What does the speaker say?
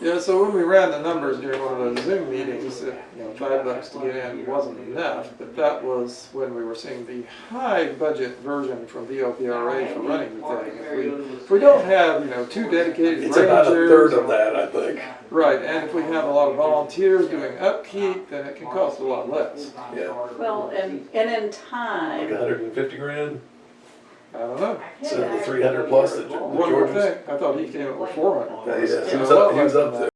Yeah, so when we ran the numbers during one of those Zoom meetings, it, you know, five bucks to get in wasn't enough, but that was when we were seeing the high budget version from VLPRA for running the thing. If we, if we don't have, you know, two dedicated It's about a third of that, I think. Right, and if we have a lot of volunteers doing upkeep, then it can cost a lot less. Yeah, Well, and, and in like a time, hundred and fifty grand, I don't know. of the three hundred plus that that One more George was. thing, I thought he came up with four hundred. Yeah, he was up, he was up there.